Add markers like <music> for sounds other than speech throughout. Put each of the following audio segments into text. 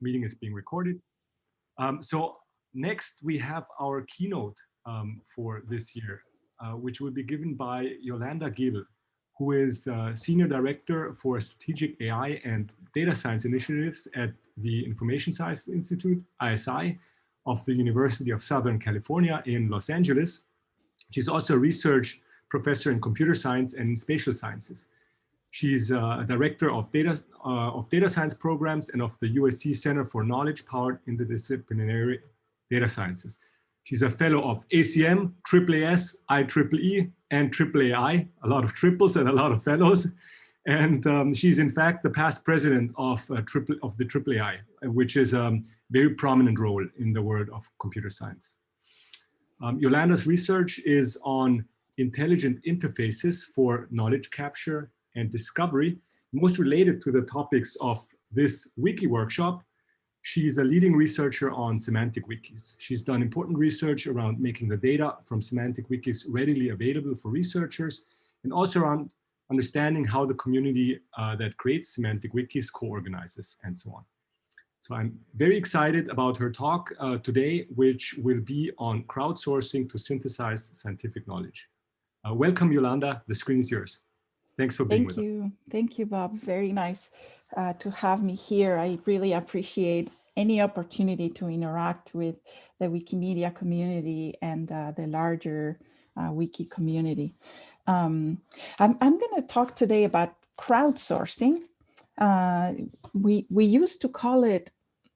meeting is being recorded. Um, so next we have our keynote um, for this year, uh, which will be given by Yolanda Gebel, who is uh, Senior Director for Strategic AI and Data Science Initiatives at the Information Science Institute, ISI, of the University of Southern California in Los Angeles. She's also a research professor in computer science and spatial sciences. She's uh, a director of data, uh, of data science programs and of the USC Center for Knowledge Powered Interdisciplinary Data Sciences. She's a fellow of ACM, AAAS, IEEE, and AAAI, a lot of triples and a lot of fellows. And um, she's in fact the past president of, uh, triple, of the AAAI, which is a um, very prominent role in the world of computer science. Um, Yolanda's research is on intelligent interfaces for knowledge capture and discovery, most related to the topics of this wiki workshop. She's a leading researcher on semantic wikis. She's done important research around making the data from semantic wikis readily available for researchers and also around understanding how the community uh, that creates semantic wikis co-organizes and so on. So I'm very excited about her talk uh, today, which will be on crowdsourcing to synthesize scientific knowledge. Uh, welcome, Yolanda. The screen is yours. Thanks for being Thank with you. us. Thank you. Thank you, Bob. Very nice uh, to have me here. I really appreciate any opportunity to interact with the Wikimedia community and uh, the larger uh, wiki community. Um, I'm, I'm going to talk today about crowdsourcing. Uh, we, we used to call it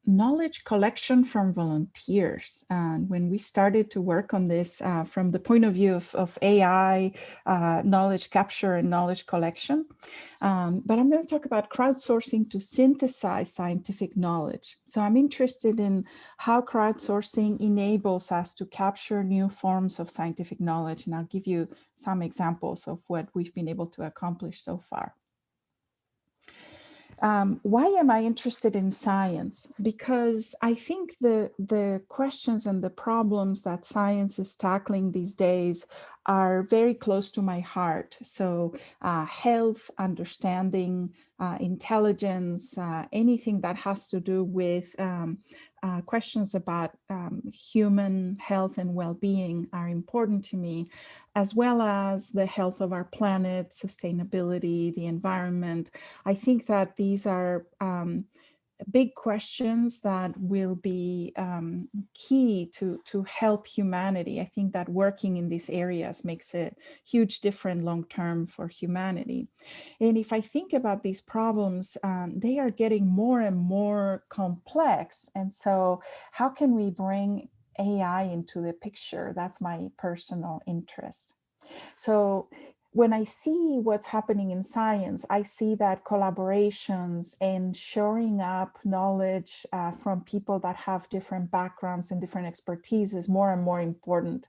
knowledge collection from volunteers. And when we started to work on this uh, from the point of view of, of AI, uh, knowledge capture and knowledge collection. Um, but I'm going to talk about crowdsourcing to synthesize scientific knowledge. So I'm interested in how crowdsourcing enables us to capture new forms of scientific knowledge. And I'll give you some examples of what we've been able to accomplish so far. Um, why am I interested in science? Because I think the, the questions and the problems that science is tackling these days are very close to my heart. So uh, health, understanding, uh, intelligence, uh, anything that has to do with um, uh, questions about um, human health and well-being are important to me, as well as the health of our planet, sustainability, the environment. I think that these are um, big questions that will be um, key to, to help humanity. I think that working in these areas makes a huge difference long-term for humanity. And if I think about these problems, um, they are getting more and more complex. And so how can we bring AI into the picture? That's my personal interest. So when I see what's happening in science, I see that collaborations and shoring up knowledge uh, from people that have different backgrounds and different expertise is more and more important.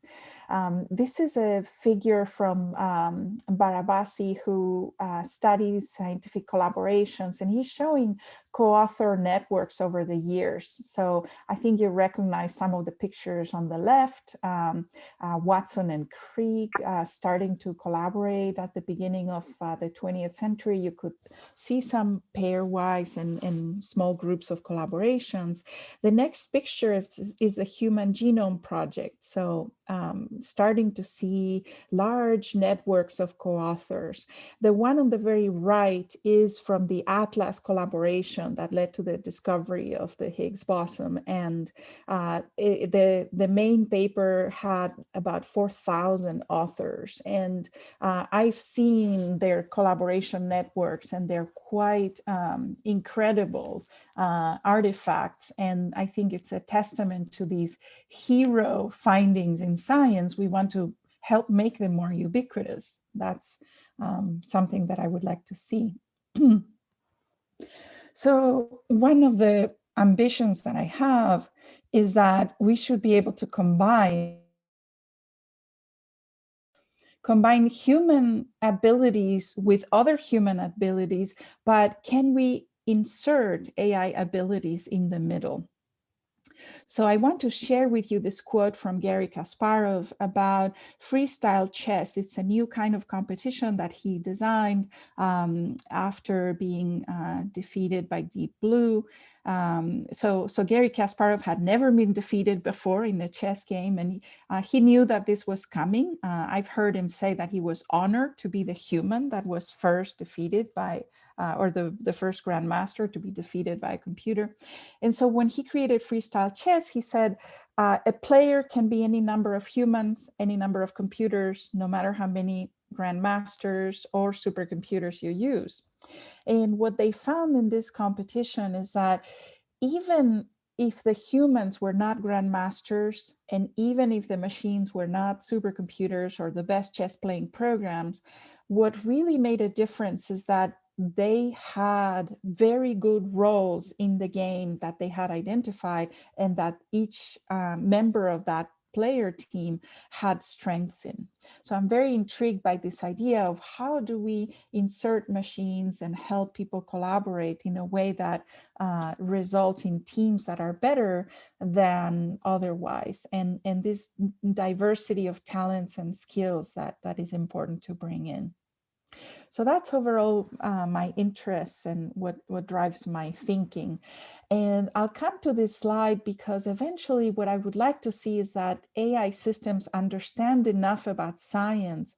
Um, this is a figure from um, Barabasi who uh, studies scientific collaborations and he's showing co-author networks over the years. So I think you recognize some of the pictures on the left, um, uh, Watson and Crick uh, starting to collaborate at the beginning of uh, the 20th century. You could see some pairwise and, and small groups of collaborations. The next picture is, is the Human Genome Project. So um, starting to see large networks of co-authors. The one on the very right is from the Atlas collaboration that led to the discovery of the Higgs boson. And uh, it, the, the main paper had about 4,000 authors. And uh, I've seen their collaboration networks and they're quite um, incredible uh, artifacts. And I think it's a testament to these hero findings in science. We want to help make them more ubiquitous. That's um, something that I would like to see. <clears throat> so one of the ambitions that I have is that we should be able to combine combine human abilities with other human abilities, but can we insert AI abilities in the middle? So I want to share with you this quote from Garry Kasparov about freestyle chess. It's a new kind of competition that he designed um, after being uh, defeated by Deep Blue. Um, so, so Garry Kasparov had never been defeated before in a chess game, and uh, he knew that this was coming. Uh, I've heard him say that he was honored to be the human that was first defeated by uh, or the, the first grandmaster to be defeated by a computer. And so when he created freestyle chess, he said, uh, a player can be any number of humans, any number of computers, no matter how many grandmasters or supercomputers you use. And what they found in this competition is that even if the humans were not grandmasters, and even if the machines were not supercomputers or the best chess playing programs, what really made a difference is that they had very good roles in the game that they had identified and that each uh, member of that player team had strengths in. So I'm very intrigued by this idea of how do we insert machines and help people collaborate in a way that uh, results in teams that are better than otherwise. And, and this diversity of talents and skills that, that is important to bring in. So that's overall uh, my interests and what, what drives my thinking. And I'll come to this slide because eventually what I would like to see is that AI systems understand enough about science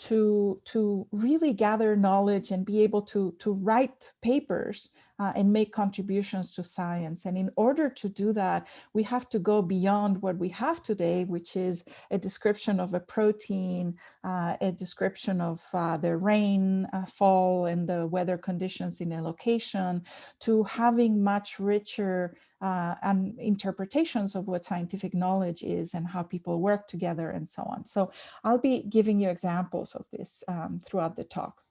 to, to really gather knowledge and be able to, to write papers uh, and make contributions to science. And in order to do that, we have to go beyond what we have today, which is a description of a protein, uh, a description of uh, the rain uh, fall and the weather conditions in a location, to having much richer uh, and interpretations of what scientific knowledge is and how people work together and so on. So I'll be giving you examples of this um, throughout the talk.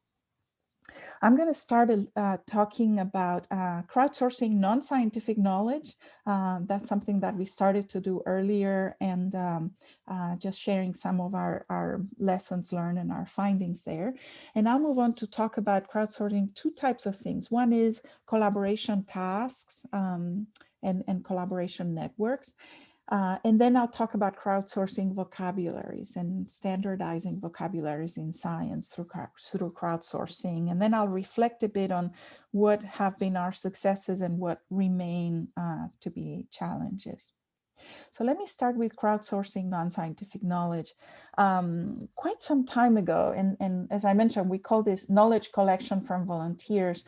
I'm going to start uh, talking about uh, crowdsourcing non-scientific knowledge. Uh, that's something that we started to do earlier and um, uh, just sharing some of our, our lessons learned and our findings there. And I'll move on to talk about crowdsourcing two types of things. One is collaboration tasks um, and, and collaboration networks. Uh, and then I'll talk about crowdsourcing vocabularies and standardizing vocabularies in science through, through crowdsourcing. And then I'll reflect a bit on what have been our successes and what remain uh, to be challenges. So let me start with crowdsourcing non-scientific knowledge. Um, quite some time ago, and, and as I mentioned, we call this knowledge collection from volunteers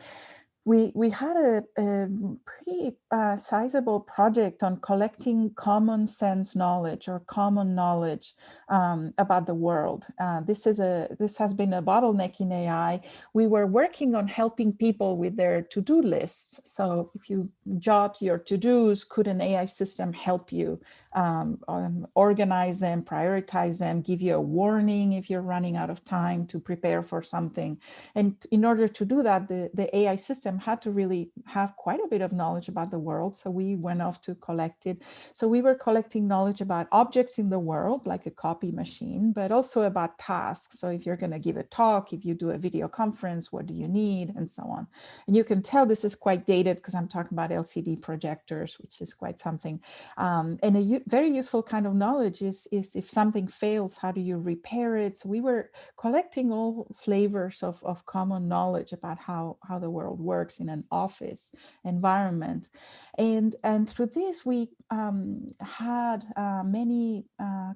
we we had a, a pretty uh, sizable project on collecting common sense knowledge or common knowledge um, about the world. Uh, this is a this has been a bottleneck in AI. We were working on helping people with their to-do lists. So if you jot your to-dos, could an AI system help you um, um, organize them, prioritize them, give you a warning if you're running out of time to prepare for something. And in order to do that, the, the AI system had to really have quite a bit of knowledge about the world. So we went off to collect it. So we were collecting knowledge about objects in the world, like a copy machine, but also about tasks. So if you're going to give a talk, if you do a video conference, what do you need and so on. And you can tell this is quite dated because I'm talking about LCD projectors, which is quite something. Um, and a very useful kind of knowledge is, is if something fails, how do you repair it? So we were collecting all flavors of, of common knowledge about how, how the world works in an office environment. And, and through this, we um, had uh, many uh,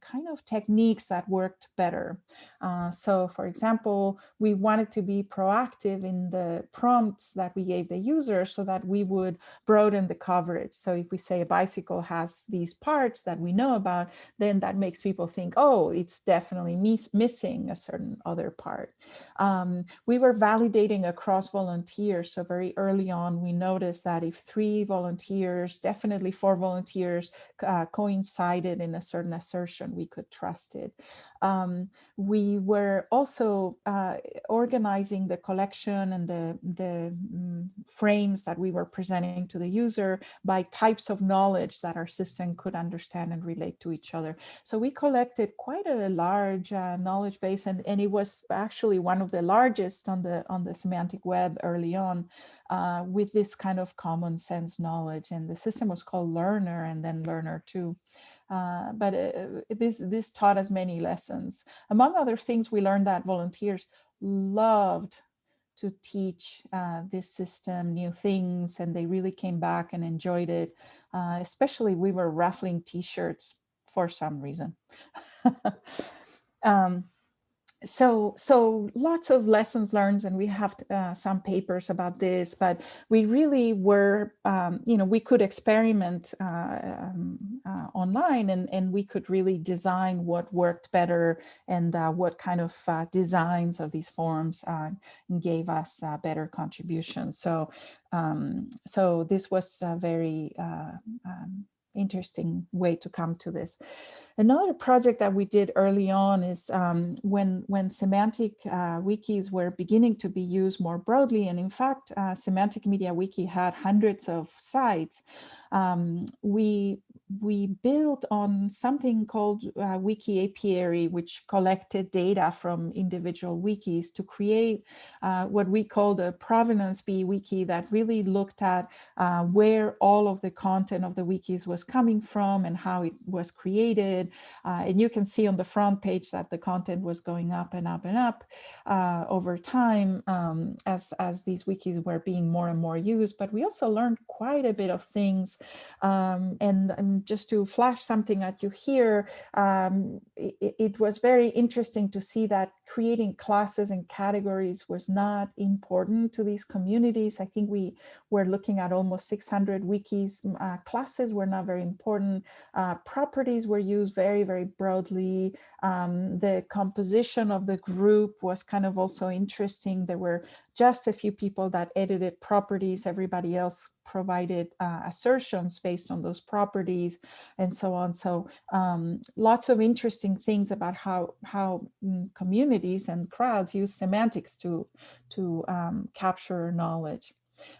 kind of techniques that worked better. Uh, so for example, we wanted to be proactive in the prompts that we gave the user so that we would broaden the coverage. So if we say a bicycle has these parts that we know about, then that makes people think, oh, it's definitely miss missing a certain other part. Um, we were validating across volunteers. So very early on, we noticed that if three volunteers, definitely four volunteers uh, coincided in a certain assertion, we could trust it. Um, we were also uh, organizing the collection and the, the um, frames that we were presenting to the user by types of knowledge that our system could understand and relate to each other. So we collected quite a large uh, knowledge base and, and it was actually one of the largest on the on the semantic web early on uh, with this kind of common sense knowledge. And the system was called Learner and then Learner 2. Uh, but uh, this, this taught us many lessons. Among other things, we learned that volunteers loved to teach uh, this system new things and they really came back and enjoyed it. Uh, especially we were raffling t-shirts for some reason. <laughs> um, so so lots of lessons learned and we have uh, some papers about this but we really were um, you know we could experiment uh, um, uh, online and and we could really design what worked better and uh, what kind of uh, designs of these forms uh, gave us better contributions. So um, so this was very um, interesting way to come to this. Another project that we did early on is um, when, when semantic uh, wikis were beginning to be used more broadly. And in fact, uh, Semantic Media Wiki had hundreds of sites. Um, we we built on something called uh, Wiki Apiary, which collected data from individual wikis to create uh, what we call the provenance bee wiki that really looked at uh, where all of the content of the wikis was coming from and how it was created. Uh, and you can see on the front page that the content was going up and up and up uh, over time um, as, as these wikis were being more and more used. But we also learned quite a bit of things um, and, and just to flash something at you here, um, it, it, was very interesting to see that creating classes and categories was not important to these communities. I think we were looking at almost 600 wikis. Uh, classes were not very important. Uh, properties were used very, very broadly. Um, the composition of the group was kind of also interesting. There were just a few people that edited properties. Everybody else provided uh, assertions based on those properties and so on. So um, lots of interesting things about how, how mm, and crowds use semantics to, to um, capture knowledge.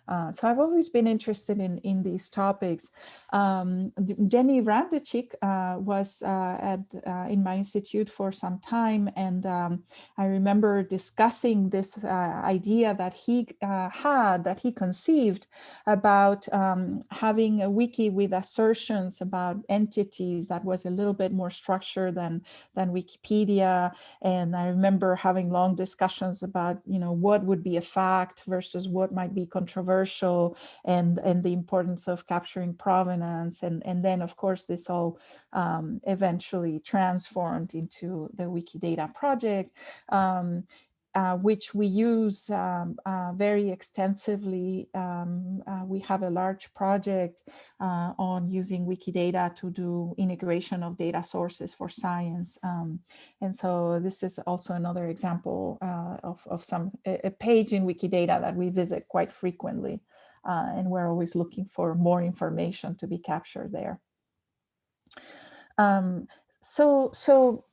Uh, so I've always been interested in, in these topics. Um, Denny Vrandečić uh, was uh, at uh, in my institute for some time, and um, I remember discussing this uh, idea that he uh, had, that he conceived about um, having a wiki with assertions about entities that was a little bit more structured than, than Wikipedia. And I remember having long discussions about, you know, what would be a fact versus what might be controversial and, and the importance of capturing provenance. And, and then, of course, this all um, eventually transformed into the Wikidata project. Um, uh, which we use um, uh, very extensively. Um, uh, we have a large project uh, on using Wikidata to do integration of data sources for science. Um, and so this is also another example uh, of, of some a, page in Wikidata that we visit quite frequently. And we're always looking for more information to be captured there. Um, so, so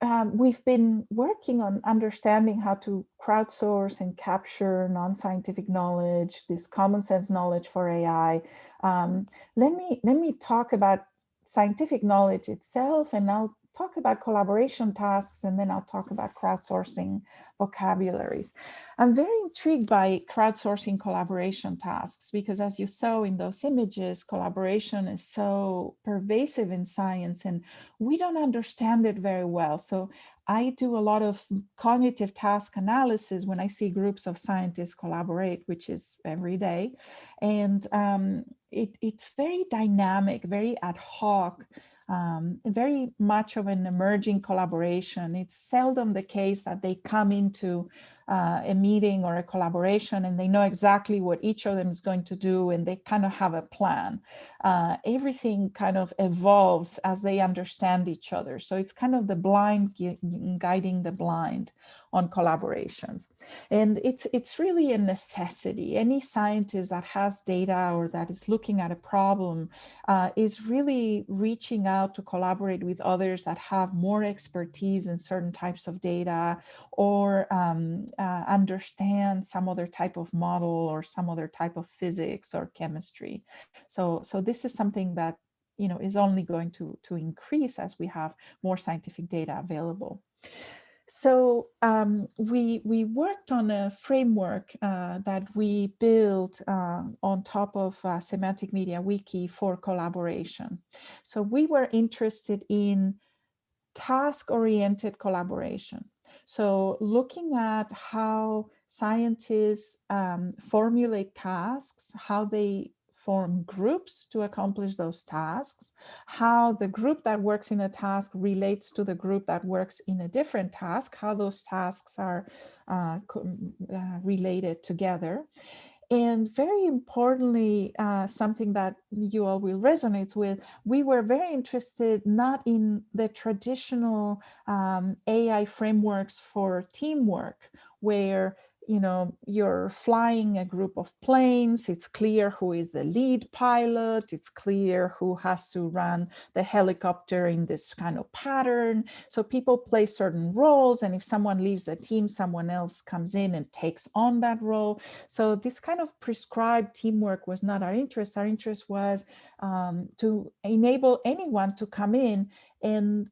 um, we've been working on understanding how to crowdsource and capture non-scientific knowledge, this common sense knowledge for AI. Um, let me let me talk about scientific knowledge itself, and I'll talk about collaboration tasks, and then I'll talk about crowdsourcing vocabularies. I'm very intrigued by crowdsourcing collaboration tasks because as you saw in those images, collaboration is so pervasive in science and we don't understand it very well. So I do a lot of cognitive task analysis when I see groups of scientists collaborate, which is every day. And um, it, it's very dynamic, very ad hoc um, very much of an emerging collaboration. It's seldom the case that they come into uh, a meeting or a collaboration and they know exactly what each of them is going to do and they kind of have a plan. Uh, everything kind of evolves as they understand each other. So it's kind of the blind guiding the blind on collaborations. And it's, it's really a necessity. Any scientist that has data or that is looking at a problem uh, is really reaching out to collaborate with others that have more expertise in certain types of data or um, uh, understand some other type of model or some other type of physics or chemistry. So, so this is something that you know is only going to to increase as we have more scientific data available. so um, we we worked on a framework uh, that we built uh, on top of uh, Semantic Media Wiki for collaboration. So we were interested in task-oriented collaboration. So looking at how scientists um, formulate tasks, how they form groups to accomplish those tasks, how the group that works in a task relates to the group that works in a different task, how those tasks are uh, uh, related together. And very importantly, uh, something that you all will resonate with, we were very interested not in the traditional um, AI frameworks for teamwork, where you know, you're flying a group of planes, it's clear who is the lead pilot, it's clear who has to run the helicopter in this kind of pattern. So people play certain roles and if someone leaves the team, someone else comes in and takes on that role. So this kind of prescribed teamwork was not our interest. Our interest was um, to enable anyone to come in and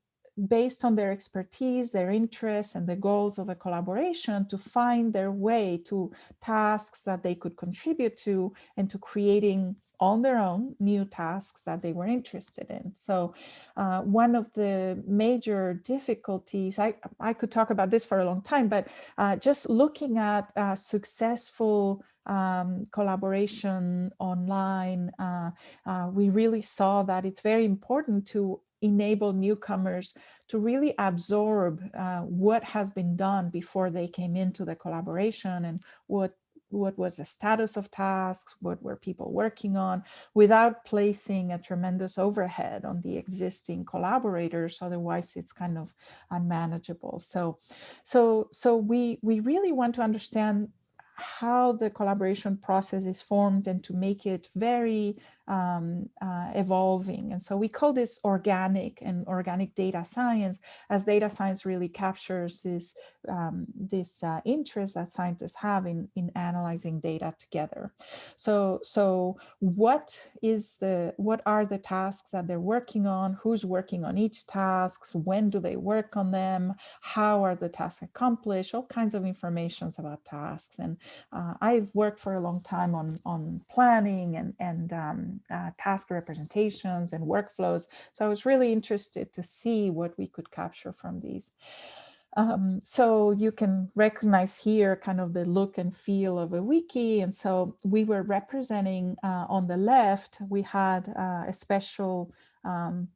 based on their expertise, their interests, and the goals of a collaboration to find their way to tasks that they could contribute to and to creating on their own new tasks that they were interested in. So uh, one of the major difficulties, I, I could talk about this for a long time, but uh, just looking at uh, successful um, collaboration online, uh, uh, we really saw that it's very important to enable newcomers to really absorb uh, what has been done before they came into the collaboration and what what was the status of tasks, what were people working on, without placing a tremendous overhead on the existing collaborators. Otherwise, it's kind of unmanageable. So, so, so we we really want to understand how the collaboration process is formed and to make it very um, uh, evolving. And so we call this organic and organic data science as data science really captures this, um, this uh, interest that scientists have in, in analyzing data together. So, so what is the, what are the tasks that they're working on? Who's working on each tasks? When do they work on them? How are the tasks accomplished? All kinds of informations about tasks. And uh, I've worked for a long time on, on planning and, and um, uh, task representations and workflows. So I was really interested to see what we could capture from these. Um, so you can recognize here kind of the look and feel of a wiki. And so we were representing uh, on the left, we had uh, a special um,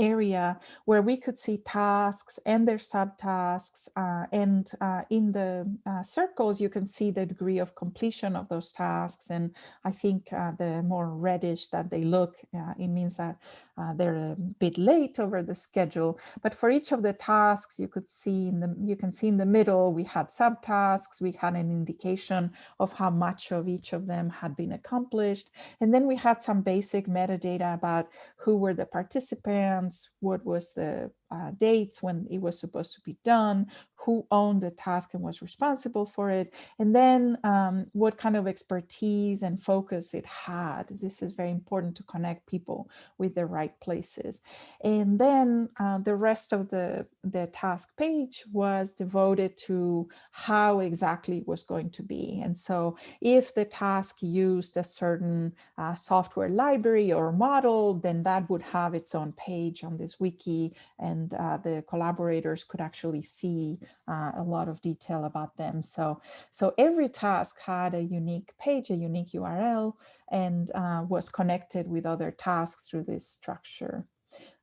area where we could see tasks and their subtasks uh, and uh, in the uh, circles you can see the degree of completion of those tasks and I think uh, the more reddish that they look uh, it means that uh, they're a bit late over the schedule. But for each of the tasks you could see in the you can see in the middle we had subtasks we had an indication of how much of each of them had been accomplished and then we had some basic metadata about who were the participants what was the uh, dates when it was supposed to be done, who owned the task and was responsible for it, and then um, what kind of expertise and focus it had. This is very important to connect people with the right places. And then uh, the rest of the, the task page was devoted to how exactly it was going to be. And so if the task used a certain uh, software library or model, then that would have its own page on this wiki and and uh, the collaborators could actually see uh, a lot of detail about them. So, so every task had a unique page, a unique URL, and uh, was connected with other tasks through this structure.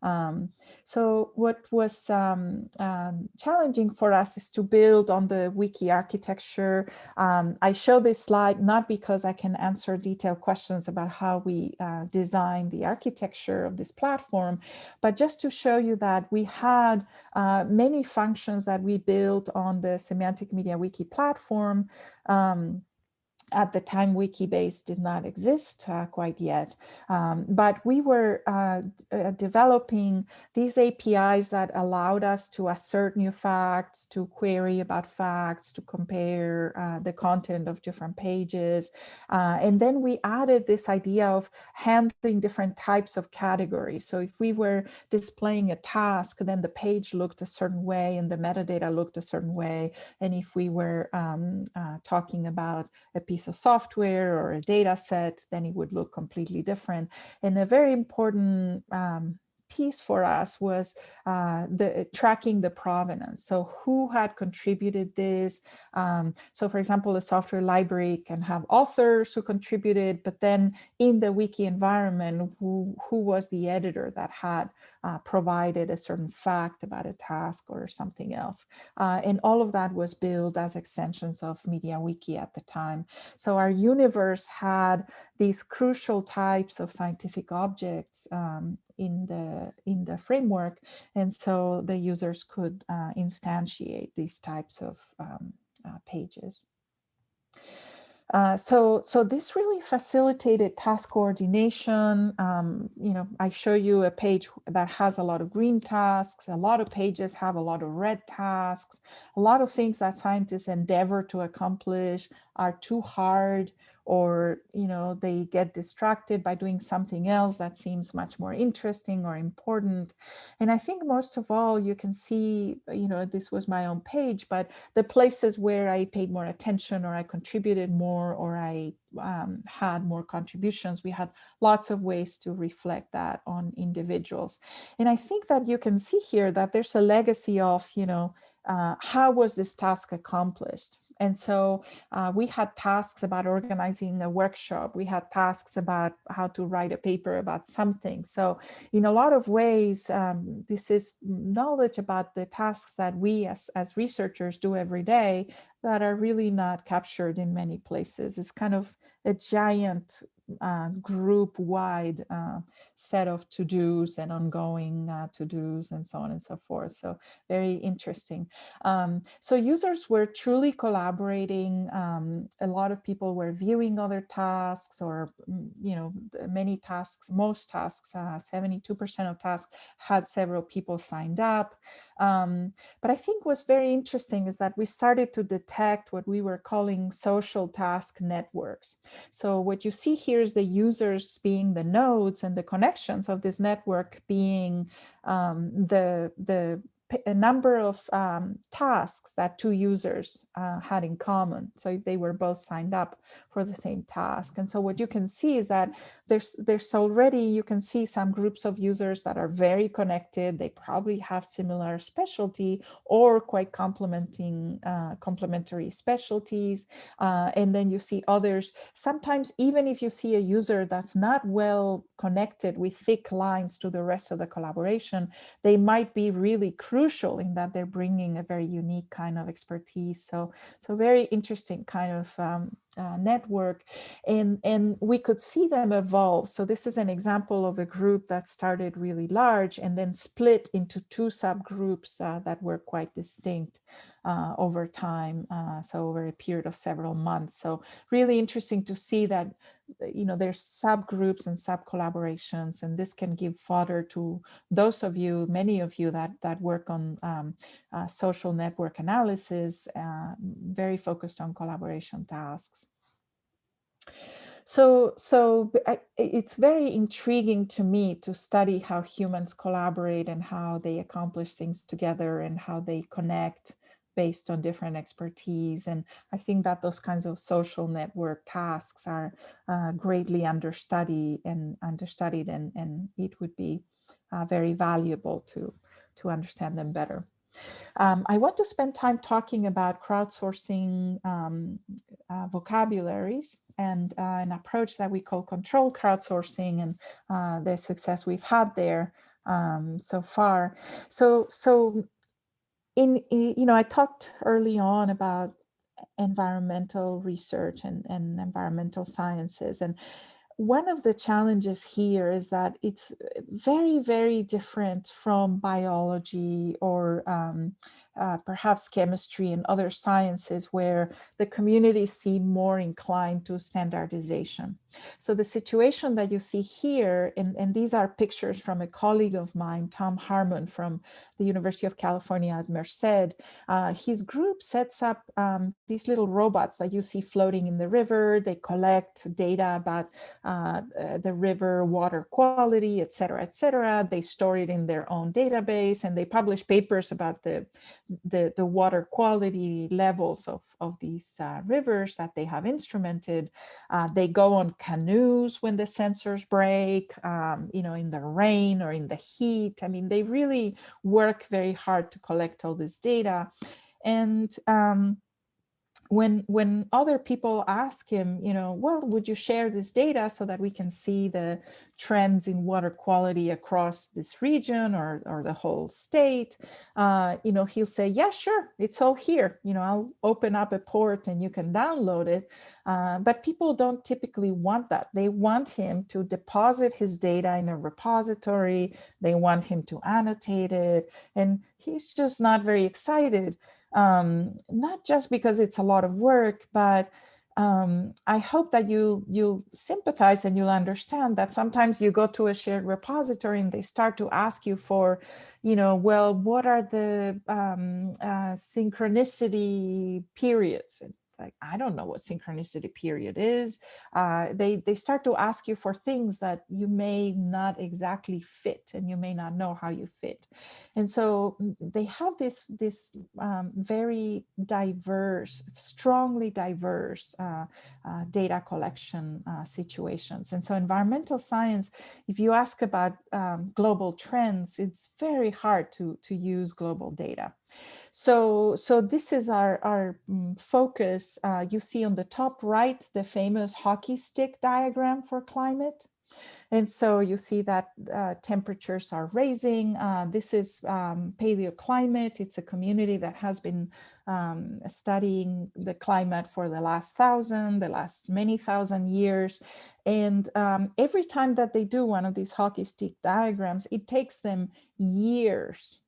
Um, so what was um, um, challenging for us is to build on the wiki architecture. Um, I show this slide not because I can answer detailed questions about how we uh, design the architecture of this platform, but just to show you that we had uh, many functions that we built on the Semantic Media Wiki platform um, at the time wikibase did not exist uh, quite yet. Um, but we were uh, uh, developing these apis that allowed us to assert new facts to query about facts to compare uh, the content of different pages. Uh, and then we added this idea of handling different types of categories. So if we were displaying a task then the page looked a certain way and the metadata looked a certain way. And if we were um, talking about a piece piece of software or a data set, then it would look completely different. And a very important um, piece for us was uh, the tracking the provenance. So who had contributed this? Um, so for example, a software library can have authors who contributed, but then in the wiki environment, who, who was the editor that had uh, provided a certain fact about a task or something else. Uh, and all of that was built as extensions of MediaWiki at the time. So our universe had these crucial types of scientific objects um, in the in the framework and so the users could uh, instantiate these types of um, uh, pages. Uh, so, so this really facilitated task coordination. Um, you know, I show you a page that has a lot of green tasks. A lot of pages have a lot of red tasks. A lot of things that scientists endeavor to accomplish are too hard or you know they get distracted by doing something else that seems much more interesting or important. And i think most of all you can see you know this was my own page but the places where i paid more attention or i contributed more or i um, had more contributions we had lots of ways to reflect that on individuals. And i think that you can see here that there's a legacy of you know uh, how was this task accomplished? And so uh, we had tasks about organizing a workshop. We had tasks about how to write a paper about something. So in a lot of ways, um, this is knowledge about the tasks that we as, as researchers do every day that are really not captured in many places. It's kind of a giant uh, group-wide uh, set of to-dos and ongoing uh, to-dos and so on and so forth. So very interesting. Um, so users were truly collaborating. Um, a lot of people were viewing other tasks or, mm, you know, many tasks, most tasks, 72% uh, of tasks had several people signed up. Um, but I think what's very interesting is that we started to detect what we were calling social task networks. So what you see here is the users being the nodes and the connections of this network being um, the, the a number of um, tasks that two users uh, had in common. So if they were both signed up for the same task. And so what you can see is that there's there's already, you can see some groups of users that are very connected. They probably have similar specialty or quite complementing uh, complementary specialties. Uh, and then you see others. Sometimes even if you see a user that's not well connected with thick lines to the rest of the collaboration, they might be really crucial in that they're bringing a very unique kind of expertise. So, so very interesting kind of um, uh, network and, and we could see them evolve. So this is an example of a group that started really large and then split into two subgroups uh, that were quite distinct uh, over time, uh, so over a period of several months. So really interesting to see that, you know, there's subgroups and sub collaborations, and this can give fodder to those of you, many of you that, that work on um, uh, social network analysis, uh, very focused on collaboration tasks. So, so it's very intriguing to me to study how humans collaborate and how they accomplish things together and how they connect based on different expertise. And I think that those kinds of social network tasks are uh, greatly understudied and understudied and, and it would be uh, very valuable to, to understand them better. Um, I want to spend time talking about crowdsourcing um, uh, vocabularies and uh, an approach that we call control crowdsourcing and uh, the success we've had there um, so far. So, so in, you know, I talked early on about environmental research and, and environmental sciences. And one of the challenges here is that it's very, very different from biology or um, uh, perhaps chemistry and other sciences where the communities seem more inclined to standardization. So the situation that you see here, and, and these are pictures from a colleague of mine, Tom Harmon from the University of California at Merced, uh, his group sets up um, these little robots that you see floating in the river. They collect data about uh, uh the river water quality, et cetera, et cetera. They store it in their own database and they publish papers about the, the, the water quality levels of, of these uh, rivers that they have instrumented. Uh, they go on canoes when the sensors break, um, you know, in the rain or in the heat. I mean, they really work very hard to collect all this data. And um, when when other people ask him, you know, well, would you share this data so that we can see the trends in water quality across this region or, or the whole state, uh, you know, he'll say, yeah, sure, it's all here. You know, I'll open up a port and you can download it. Uh, but people don't typically want that. They want him to deposit his data in a repository. They want him to annotate it. And he's just not very excited um, not just because it's a lot of work, but um, I hope that you you sympathize and you'll understand that sometimes you go to a shared repository and they start to ask you for, you know, well, what are the um, uh, synchronicity periods? Like, I don't know what synchronicity period is. Uh, they, they start to ask you for things that you may not exactly fit and you may not know how you fit. And so mm, they have this, this um, very diverse, strongly diverse uh, uh, data collection uh, situations. And so environmental science, if you ask about um, global trends, it's very hard to, to use global data. So, so this is our, our um, focus. Uh, you see on the top right, the famous hockey stick diagram for climate. And so you see that uh, temperatures are raising. Uh, this is um, paleoclimate. It's a community that has been um, studying the climate for the last thousand, the last many thousand years. And um, every time that they do one of these hockey stick diagrams, it takes them years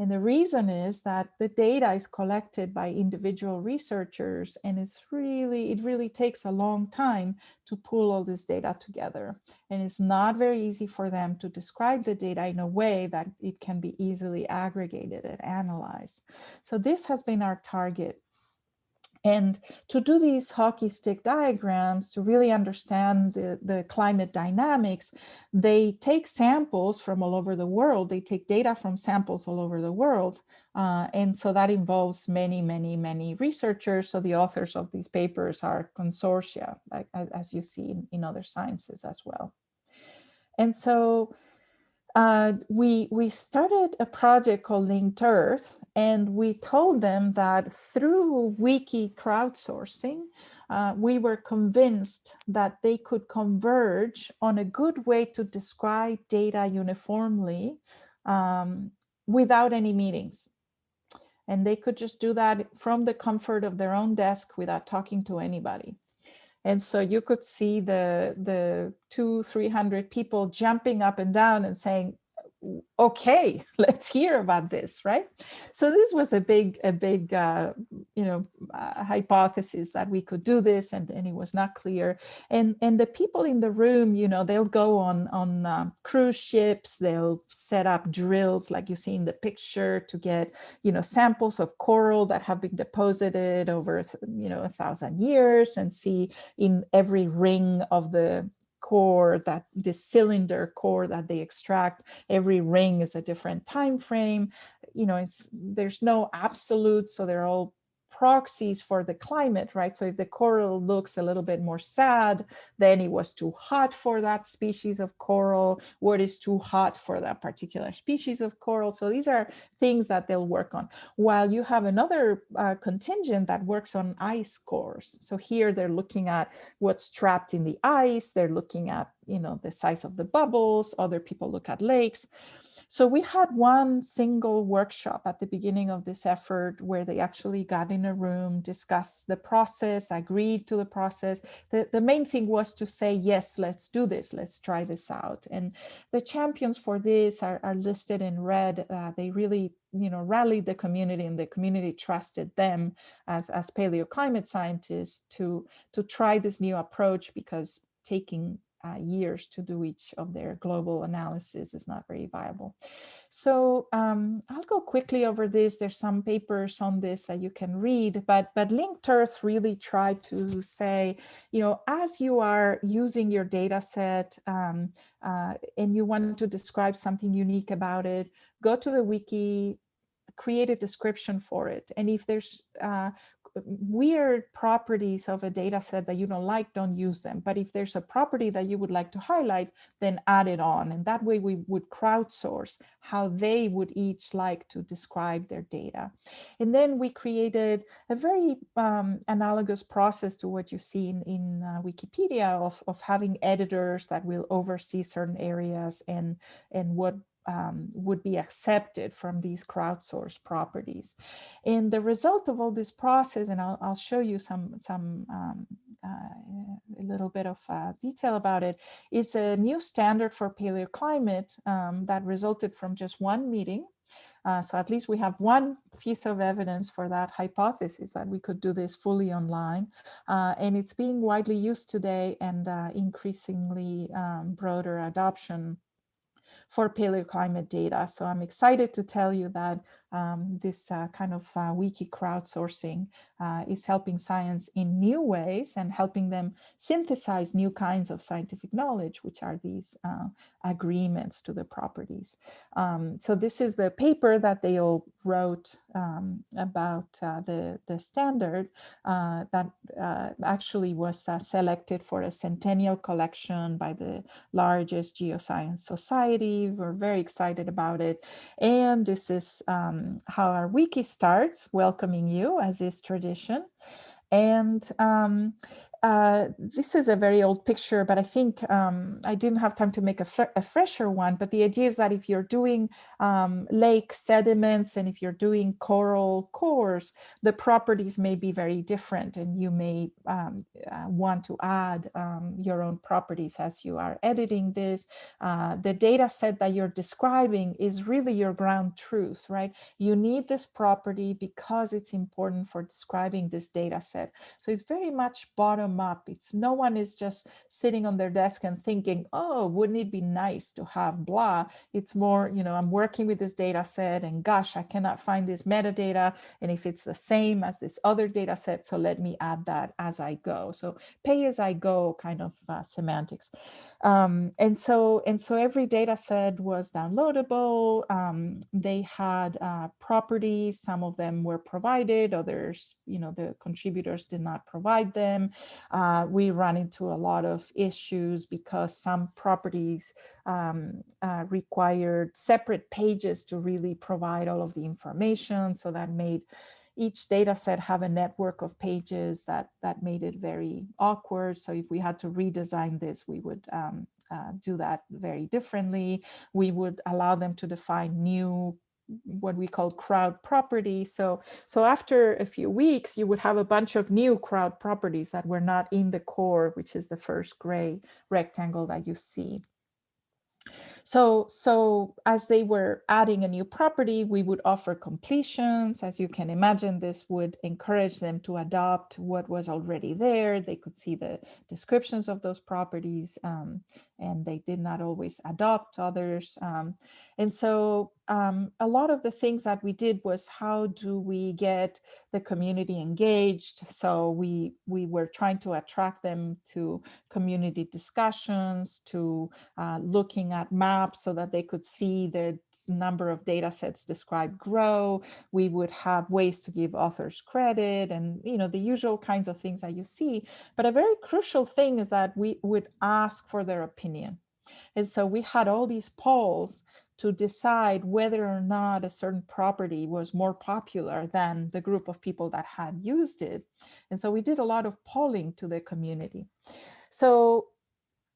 and the reason is that the data is collected by individual researchers and it's really, it really takes a long time to pull all this data together. And it's not very easy for them to describe the data in a way that it can be easily aggregated and analyzed. So this has been our target and to do these hockey stick diagrams, to really understand the, the climate dynamics, they take samples from all over the world. They take data from samples all over the world. Uh, and so that involves many, many, many researchers. So the authors of these papers are consortia, like, as, as you see in, in other sciences as well. And so uh, we, we started a project called Linked Earth, and we told them that through wiki crowdsourcing, uh, we were convinced that they could converge on a good way to describe data uniformly um, without any meetings. And they could just do that from the comfort of their own desk without talking to anybody. And so you could see the, the two, 300 people jumping up and down and saying, okay, <laughs> let's hear about this, right? So this was a big, a big, uh, you know, uh, hypothesis that we could do this, and, and it was not clear. And and the people in the room, you know, they'll go on on um, cruise ships, they'll set up drills like you see in the picture to get, you know, samples of coral that have been deposited over, you know, a thousand years, and see in every ring of the core that this cylinder core that they extract every ring is a different time frame you know it's there's no absolute so they're all proxies for the climate, right? So if the coral looks a little bit more sad, then it was too hot for that species of coral, what is too hot for that particular species of coral. So these are things that they'll work on. While you have another uh, contingent that works on ice cores. So here they're looking at what's trapped in the ice, they're looking at, you know, the size of the bubbles, other people look at lakes. So we had one single workshop at the beginning of this effort where they actually got in a room, discussed the process, agreed to the process. The, the main thing was to say, yes, let's do this, let's try this out. And the champions for this are, are listed in red. Uh, they really you know, rallied the community and the community trusted them as, as paleoclimate scientists to, to try this new approach because taking uh, years to do each of their global analysis is not very viable. So um, I'll go quickly over this. There's some papers on this that you can read, but, but Linked Earth really tried to say, you know, as you are using your data set um, uh, and you want to describe something unique about it, go to the wiki, create a description for it. And if there's uh, weird properties of a data set that you don't like, don't use them. But if there's a property that you would like to highlight, then add it on. And that way we would crowdsource how they would each like to describe their data. And then we created a very um, analogous process to what you see in, in uh, Wikipedia of, of having editors that will oversee certain areas and, and what um, would be accepted from these crowdsourced properties. And the result of all this process, and I'll, I'll show you some, some um, uh, a little bit of uh, detail about it, is a new standard for paleoclimate um, that resulted from just one meeting. Uh, so at least we have one piece of evidence for that hypothesis that we could do this fully online. Uh, and it's being widely used today and uh, increasingly um, broader adoption for paleoclimate data. So I'm excited to tell you that um, this uh, kind of uh, wiki crowdsourcing uh, is helping science in new ways and helping them synthesize new kinds of scientific knowledge, which are these uh, agreements to the properties. Um, so this is the paper that they all wrote um, about uh, the, the standard that actually was selected for a centennial collection by the largest geoscience society. We're very excited about it. And this is um, um, how our wiki starts, welcoming you as is tradition. And um, uh, this is a very old picture, but I think um, I didn't have time to make a, a, fresher one. But the idea is that if you're doing um, lake sediments and if you're doing coral cores, the properties may be very different and you may um, uh, want to add um, your own properties as you are editing this. Uh, the data set that you're describing is really your ground truth, right? You need this property because it's important for describing this data set. So it's very much bottom up. It's no one is just sitting on their desk and thinking, oh, wouldn't it be nice to have blah? It's more, you know, I'm working with this data set and gosh, I cannot find this metadata. And if it's the same as this other data set, so let me add that as I go. So pay as I go kind of uh, semantics. Um, and so and so every data set was downloadable. Um, they had uh, properties. Some of them were provided, others, you know, the contributors did not provide them. Uh, we run into a lot of issues because some properties um, uh, required separate pages to really provide all of the information. So that made each data set have a network of pages that, that made it very awkward. So if we had to redesign this, we would um, uh, do that very differently. We would allow them to define new what we call crowd property. So, so after a few weeks, you would have a bunch of new crowd properties that were not in the core, which is the first gray rectangle that you see. So, so as they were adding a new property, we would offer completions. As you can imagine, this would encourage them to adopt what was already there. They could see the descriptions of those properties um, and they did not always adopt others. Um, and so um, a lot of the things that we did was how do we get the community engaged? So we, we were trying to attract them to community discussions, to uh, looking at maps so that they could see the number of data sets described grow. We would have ways to give authors credit and, you know, the usual kinds of things that you see. But a very crucial thing is that we would ask for their opinion. And so we had all these polls to decide whether or not a certain property was more popular than the group of people that had used it. And so we did a lot of polling to the community. So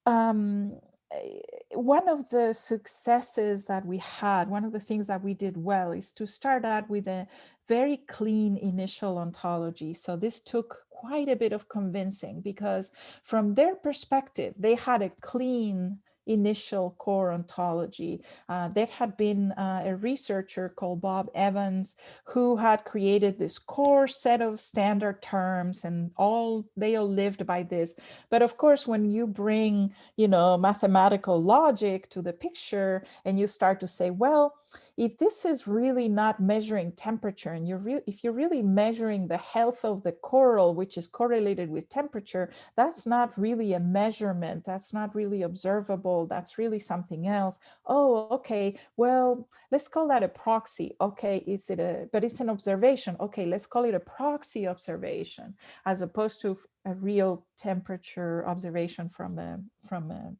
um, Eh, one of the successes that we had, one of the things that we did well is to start out with a very clean initial ontology. So this took quite a bit of convincing because from their perspective, they had a clean initial core ontology. Uh, there had been uh, a researcher called Bob Evans who had created this core set of standard terms and all they all lived by this. But of course, when you bring, you know, mathematical logic to the picture and you start to say, well, if this is really not measuring temperature and you're if you're really measuring the health of the coral, which is correlated with temperature, that's not really a measurement. That's not really observable. That's really something else. Oh, okay. Well, let's call that a proxy. Okay, is it a, but it's an observation. Okay, let's call it a proxy observation as opposed to a real temperature observation from a, from a,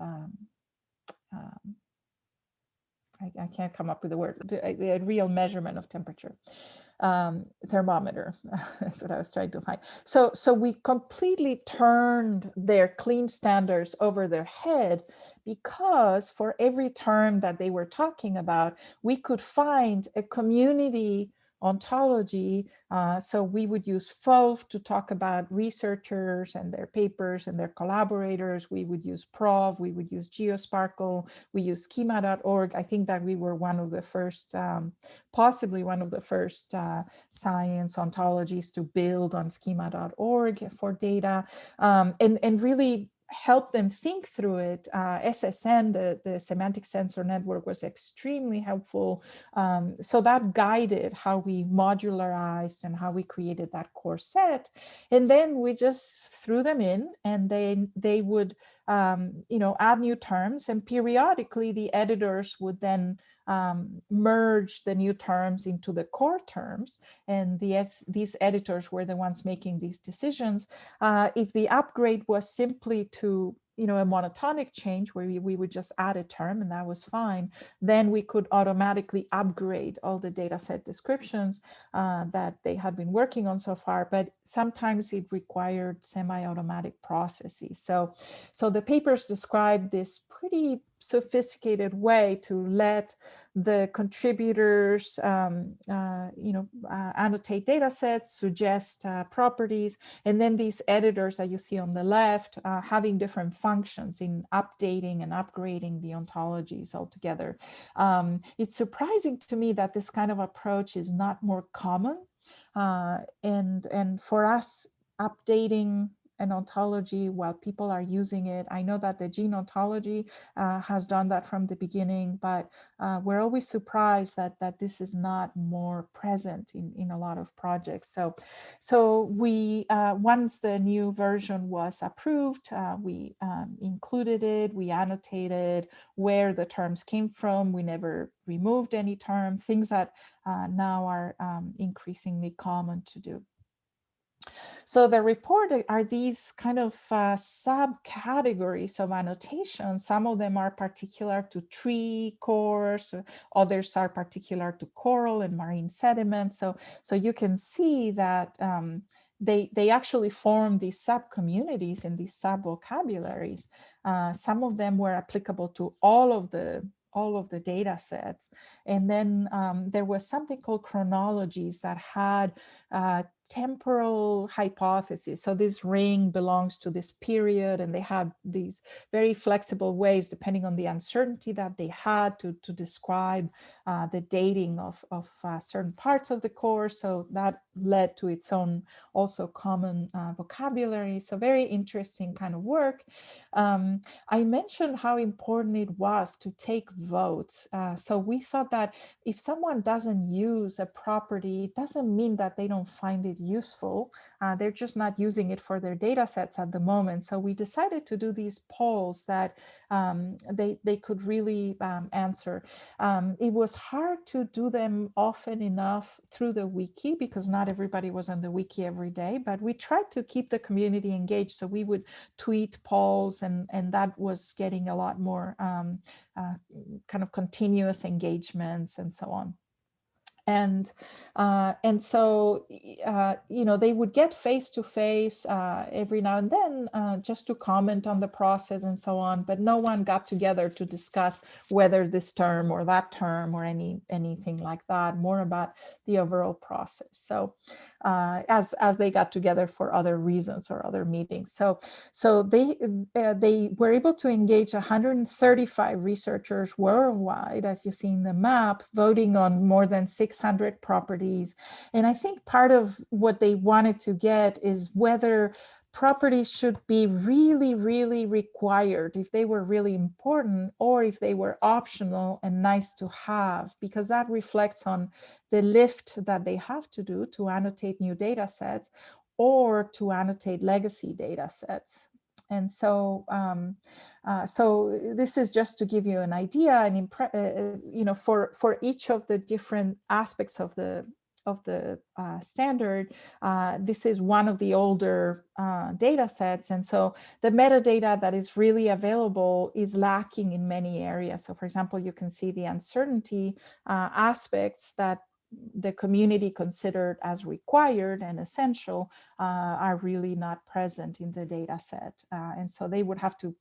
um, um, I, I, can't come up with the word, the, real measurement of temperature. Um, thermometer, <laughs> that's what I was trying to find. So, so we completely turned their clean standards over their head because for every term that they were talking about, we could find a community ontology. Uh, so we would use FOAF to talk about researchers and their papers and their collaborators. We would use PROV, we would use GeoSPARQL, we use schema.org. I think that we were one of the first, um, possibly one of the first uh, science ontologies to build on schema.org for data um, and, and really help them think through it. Uh, SSN, the, the semantic sensor network was extremely helpful. Um, so that guided how we modularized and how we created that core set. And then we just threw them in and then they would, um, you know, add new terms and periodically the editors would then um, merge the new terms into the core terms. And the, these editors were the ones making these decisions. Uh, if the upgrade was simply to you know, a monotonic change where we, we would just add a term and that was fine, then we could automatically upgrade all the data set descriptions uh, that they had been working on so far. But sometimes it required semi-automatic processes. So, so the papers describe this pretty sophisticated way to let the contributors, um, uh, you know, uh, annotate data sets, suggest uh, properties, and then these editors that you see on the left uh, having different functions in updating and upgrading the ontologies altogether. Um, it's surprising to me that this kind of approach is not more common. Uh, and, and for us, updating an ontology while people are using it. I know that the gene ontology uh, has done that from the beginning, but uh, we're always surprised that that this is not more present in, in a lot of projects. So, so we uh, once the new version was approved, uh, we um, included it, we annotated where the terms came from. We never removed any term, things that uh, now are um, increasingly common to do. So the report are these kind of uh, subcategories of annotations. Some of them are particular to tree cores, others are particular to coral and marine sediments. So, so you can see that um, they, they actually form these sub-communities and these sub-vocabularies. Uh, some of them were applicable to all of the all of the data sets. And then um, there was something called chronologies that had uh, temporal hypothesis. So this ring belongs to this period and they have these very flexible ways depending on the uncertainty that they had to, to describe uh, the dating of, of uh, certain parts of the core. So that led to its own also common uh, vocabulary. So very interesting kind of work. Um, I mentioned how important it was to take votes. Uh, so we thought that if someone doesn't use a property, it doesn't mean that they don't find it useful. Uh, they're just not using it for their data sets at the moment. So we decided to do these polls that um, they, they could really um, answer. Um, it was hard to do them often enough through the wiki because not everybody was on the wiki every day, but we tried to keep the community engaged. So we would tweet polls and, and that was getting a lot more um, uh, kind of continuous engagements and so on. And uh, and so uh, you know they would get face to face uh, every now and then uh, just to comment on the process and so on but no one got together to discuss whether this term or that term or any anything like that more about the overall process. So uh, as as they got together for other reasons or other meetings so so they uh, they were able to engage 135 researchers worldwide as you see in the map voting on more than 600 properties. And I think part of what they wanted to get is whether properties should be really, really required if they were really important or if they were optional and nice to have, because that reflects on the lift that they have to do to annotate new data sets or to annotate legacy data sets. And so, um, uh, so this is just to give you an idea and, uh, you know, for, for each of the different aspects of the of the uh, standard, uh, this is one of the older uh, data sets. And so the metadata that is really available is lacking in many areas. So for example, you can see the uncertainty uh, aspects that the community considered as required and essential uh, are really not present in the data set. Uh, and so they would have to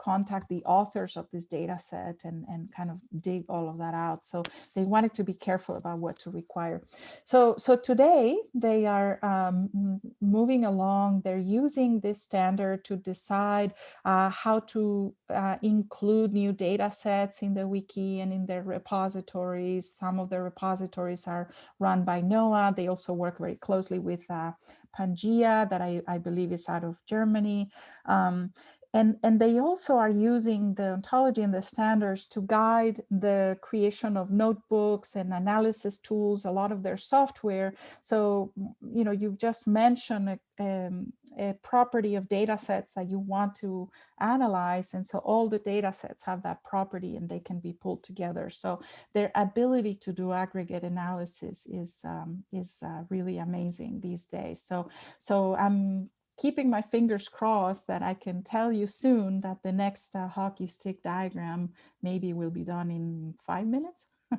contact the authors of this data set and, and kind of dig all of that out. So they wanted to be careful about what to require. So, so today they are um, moving along. They're using this standard to decide uh, how to uh, include new data sets in the wiki and in their repositories. Some of the repositories are run by NOAA. They also work very closely with uh, PANGAEA that I, I, believe is out of Germany. Um, and, and they also are using the ontology and the standards to guide the creation of notebooks and analysis tools, a lot of their software. So, you know, you've just mentioned a, um, a property of data sets that you want to analyze. And so all the data sets have that property and they can be pulled together. So their ability to do aggregate analysis is, um, is uh, really amazing these days. So, so I'm keeping my fingers crossed that I can tell you soon that the next uh, hockey stick diagram maybe will be done in five minutes. <laughs>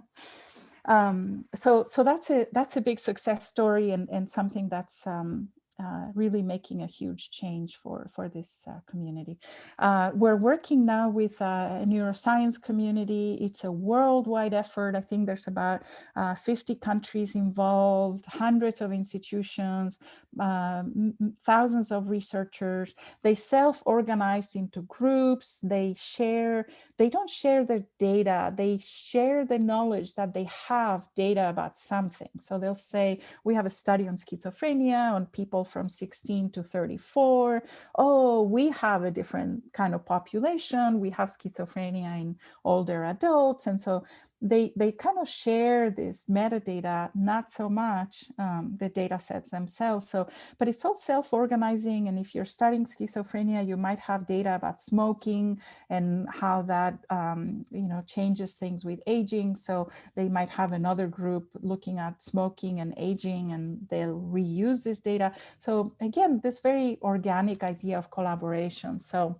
um, so so that's a that's a big success story and, and something that's um, uh, really making a huge change for, for this uh, community. Uh, we're working now with uh, a neuroscience community. It's a worldwide effort. I think there's about uh, 50 countries involved, hundreds of institutions, um, thousands of researchers. They self-organize into groups. They share, they don't share their data. They share the knowledge that they have data about something. So they'll say, we have a study on schizophrenia, on people from 16 to 34. Oh, we have a different kind of population. We have schizophrenia in older adults. And so they, they kind of share this metadata, not so much um, the data sets themselves. So, but it's all self-organizing. And if you're studying schizophrenia, you might have data about smoking and how that, um, you know, changes things with aging. So they might have another group looking at smoking and aging and they'll reuse this data. So again, this very organic idea of collaboration. So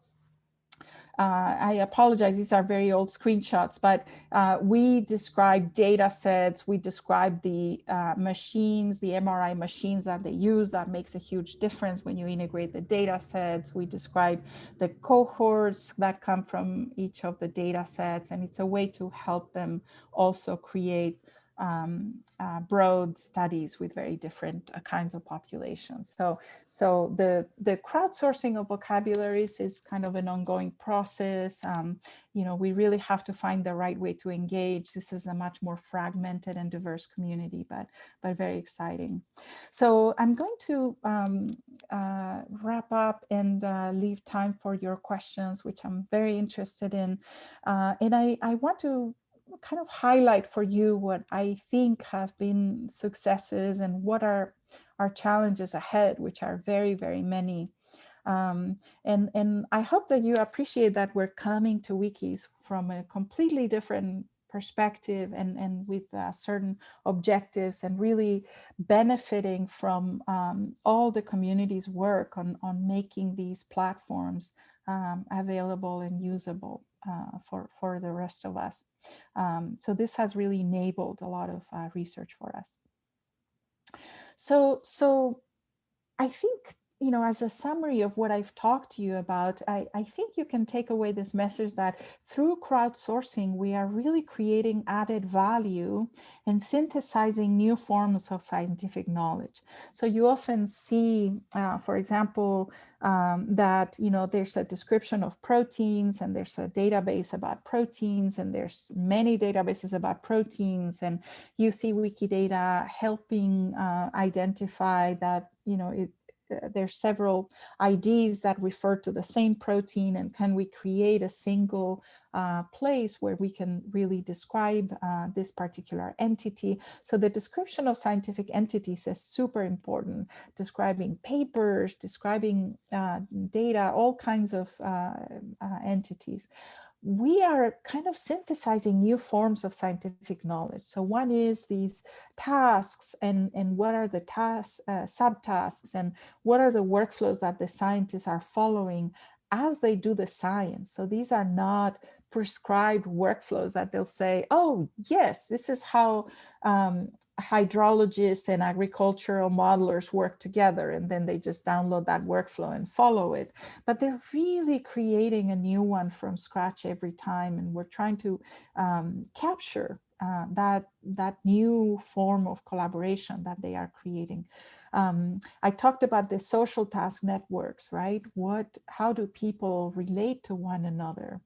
uh, I apologize, these are very old screenshots, but uh, we describe data sets, we describe the uh, machines, the MRI machines that they use, that makes a huge difference when you integrate the data sets. We describe the cohorts that come from each of the data sets, and it's a way to help them also create um, uh, broad studies with very different uh, kinds of populations. So, so the, the crowdsourcing of vocabularies is kind of an ongoing process. Um, you know, we really have to find the right way to engage. This is a much more fragmented and diverse community, but, but very exciting. So I'm going to um, uh, wrap up and uh, leave time for your questions, which I'm very interested in. Uh, and I, I want to kind of highlight for you what I think have been successes and what are our challenges ahead, which are very, very many. Um, and, and I hope that you appreciate that we're coming to wikis from a completely different perspective and, and with uh, certain objectives and really benefiting from um, all the community's work on, on making these platforms um, available and usable. Uh, for, for the rest of us. Um, so this has really enabled a lot of uh, research for us. So, so I think you know, as a summary of what I've talked to you about, I, I, think you can take away this message that through crowdsourcing, we are really creating added value and synthesizing new forms of scientific knowledge. So you often see, uh, for example, um, that, you know, there's a description of proteins and there's a database about proteins and there's many databases about proteins and you see Wikidata helping uh, identify that, you know, it, there's several IDs that refer to the same protein and can we create a single uh, place where we can really describe uh, this particular entity. So the description of scientific entities is super important, describing papers, describing uh, data, all kinds of uh, uh, entities we are kind of synthesizing new forms of scientific knowledge. So one is these tasks and, and what are the tasks, uh, subtasks and what are the workflows that the scientists are following as they do the science. So these are not prescribed workflows that they'll say, oh, yes, this is how um, hydrologists and agricultural modelers work together and then they just download that workflow and follow it. But they're really creating a new one from scratch every time and we're trying to um, capture uh, that, that new form of collaboration that they are creating. Um, I talked about the social task networks, right? What, how do people relate to one another?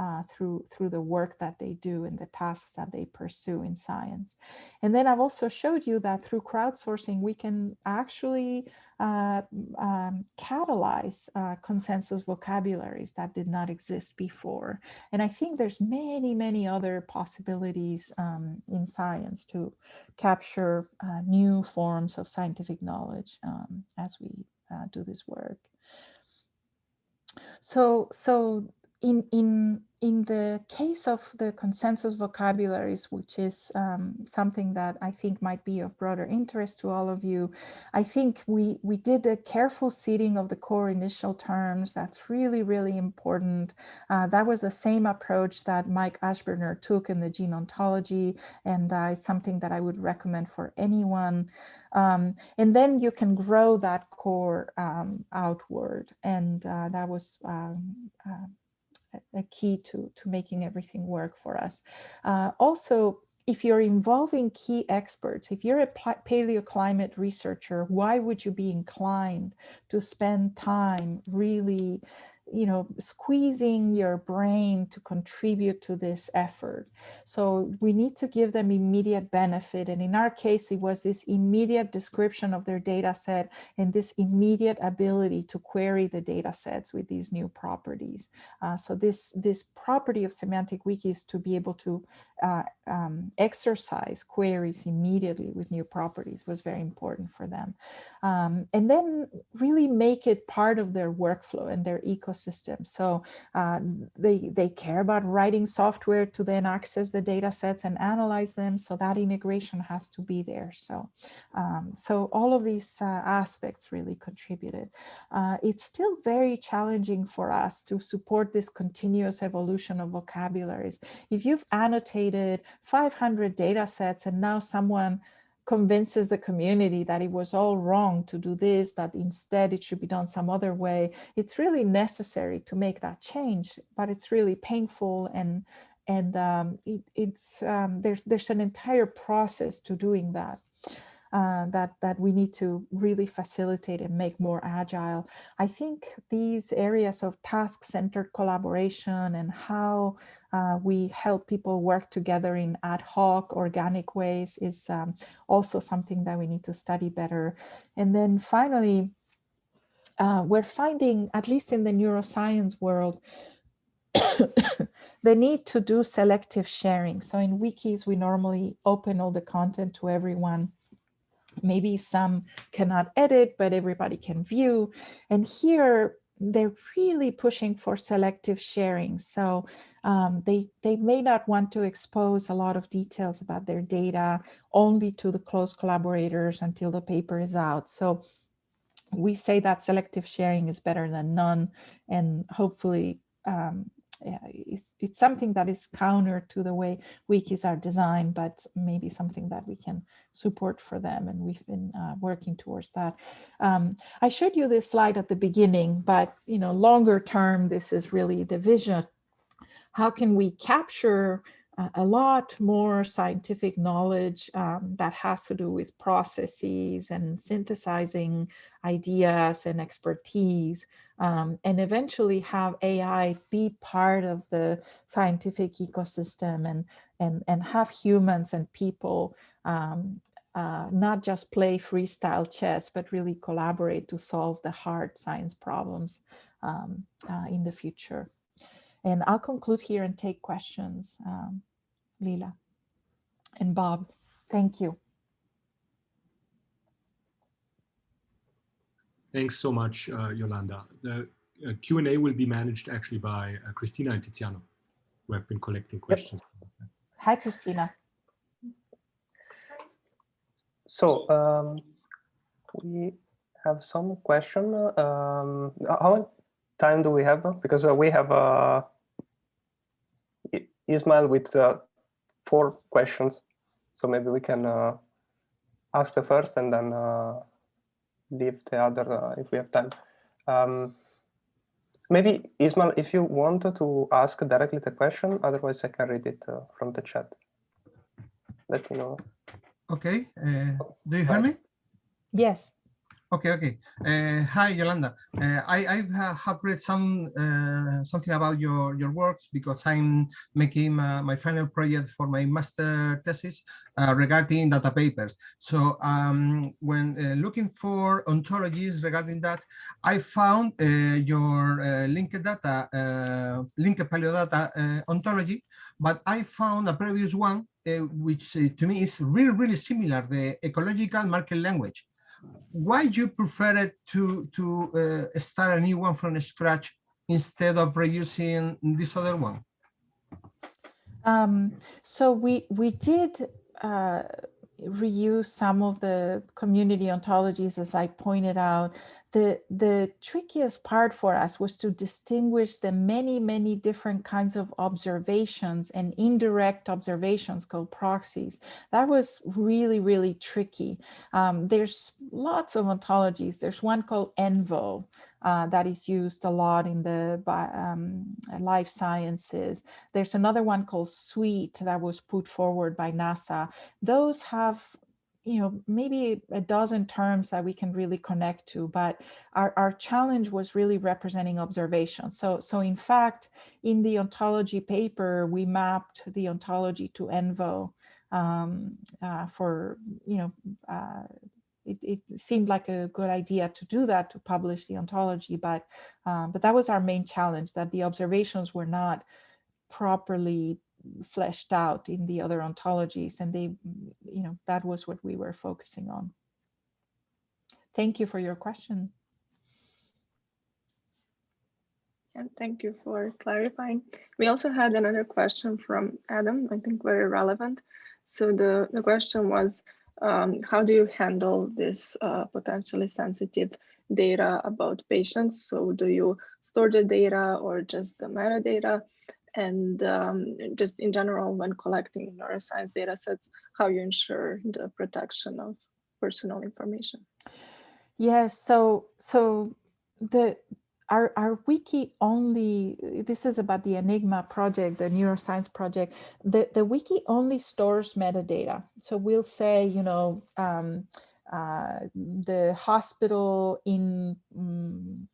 Uh, through through the work that they do and the tasks that they pursue in science. And then I've also showed you that through crowdsourcing, we can actually uh, um, catalyze uh, consensus vocabularies that did not exist before. And I think there's many, many other possibilities um, in science to capture uh, new forms of scientific knowledge um, as we uh, do this work. So, so in in in the case of the consensus vocabularies, which is um, something that I think might be of broader interest to all of you, I think we we did a careful seeding of the core initial terms. That's really really important. Uh, that was the same approach that Mike Ashburner took in the gene ontology, and uh, something that I would recommend for anyone. Um, and then you can grow that core um, outward, and uh, that was um, uh, a key to, to making everything work for us. Uh, also, if you're involving key experts, if you're a paleoclimate researcher, why would you be inclined to spend time really you know, squeezing your brain to contribute to this effort. So we need to give them immediate benefit. And in our case, it was this immediate description of their data set and this immediate ability to query the data sets with these new properties. Uh, so this, this property of semantic wikis to be able to uh, um, exercise queries immediately with new properties was very important for them. Um, and then really make it part of their workflow and their ecosystem. So uh, they, they care about writing software to then access the data sets and analyze them. So that integration has to be there. So, um, so all of these uh, aspects really contributed. Uh, it's still very challenging for us to support this continuous evolution of vocabularies. If you've annotated 500 data sets and now someone convinces the community that it was all wrong to do this, that instead it should be done some other way. It's really necessary to make that change, but it's really painful and and um, it, it's um, there's there's an entire process to doing that uh, that, that we need to really facilitate and make more agile. I think these areas of task-centered collaboration and how uh, we help people work together in ad hoc, organic ways is um, also something that we need to study better. And then finally, uh, we're finding, at least in the neuroscience world, <coughs> the need to do selective sharing. So in wikis, we normally open all the content to everyone maybe some cannot edit, but everybody can view. And here they're really pushing for selective sharing. So um, they, they may not want to expose a lot of details about their data only to the close collaborators until the paper is out. So we say that selective sharing is better than none. And hopefully um, it's, it's something that is counter to the way wikis are designed, but maybe something that we can support for them. And we've been uh, working towards that. Um, I showed you this slide at the beginning, but you know, longer term, this is really the vision. How can we capture a lot more scientific knowledge um, that has to do with processes and synthesizing ideas and expertise um, and eventually have AI be part of the scientific ecosystem and, and, and have humans and people um, uh, not just play freestyle chess, but really collaborate to solve the hard science problems um, uh, in the future. And I'll conclude here and take questions. Um, Lila and Bob. Thank you. Thanks so much, uh, Yolanda. The uh, Q&A will be managed actually by uh, Christina and Tiziano, who have been collecting questions. Hi, Christina. So um, we have some question. Um, how much time do we have? Because uh, we have uh, Ismail with uh, four questions. So maybe we can uh, ask the first and then uh, leave the other uh, if we have time. Um, maybe Ismail, if you wanted to ask directly the question, otherwise I can read it uh, from the chat. Let me know. Okay. Uh, do you hear me? Yes. Okay, okay. Uh, hi, Yolanda. Uh, I, I have read some uh, something about your your works because I'm making my, final project for my master thesis uh, regarding data papers. So um, when uh, looking for ontologies regarding that, I found uh, your linked data, linked Paleo paleodata ontology, but I found a previous one which to me is really really similar, the ecological market language why do you prefer it to to uh, start a new one from scratch instead of reusing this other one? Um, so we we did uh, reuse some of the community ontologies, as I pointed out, the, the trickiest part for us was to distinguish the many, many different kinds of observations and indirect observations called proxies. That was really, really tricky. Um, there's lots of ontologies. There's one called ENVO uh, that is used a lot in the um, life sciences. There's another one called SWEET that was put forward by NASA. Those have you know, maybe a dozen terms that we can really connect to, but our, our challenge was really representing observation. So, so in fact, in the ontology paper, we mapped the ontology to ENVO um, uh, for, you know, uh, it, it, seemed like a good idea to do that, to publish the ontology, but, um, but that was our main challenge, that the observations were not properly fleshed out in the other ontologies and they you know that was what we were focusing on. Thank you for your question. And thank you for clarifying. We also had another question from adam i think very relevant. So the the question was um, how do you handle this uh, potentially sensitive data about patients? So do you store the data or just the metadata and um, just in general when collecting neuroscience data sets, how you ensure the protection of personal information. Yes, so so the our, our wiki only, this is about the Enigma project, the neuroscience project, the, the wiki only stores metadata. So we'll say, you know, um, uh, the hospital in um,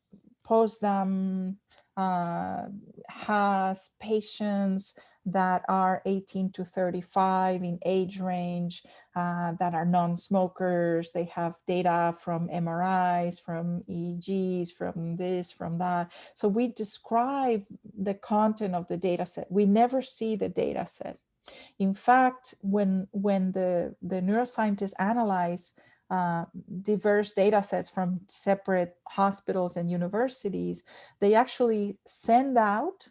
Potsdam uh, has patients that are 18 to 35 in age range uh, that are non-smokers. They have data from MRIs, from EEGs, from this, from that. So we describe the content of the data set. We never see the data set. In fact, when, when the, the neuroscientists analyze uh, diverse data sets from separate hospitals and universities, they actually send out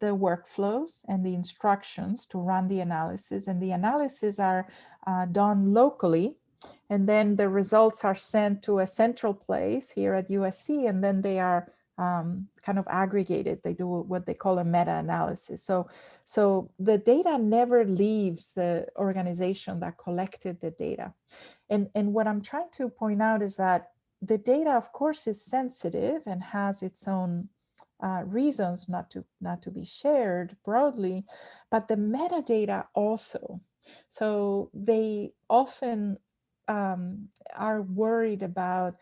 the workflows and the instructions to run the analysis and the analysis are uh, done locally and then the results are sent to a central place here at USC and then they are um, kind of aggregated. They do what they call a meta-analysis. So, so the data never leaves the organization that collected the data. And, and what I'm trying to point out is that the data, of course, is sensitive and has its own uh, reasons not to not to be shared broadly, but the metadata also. So they often um, are worried about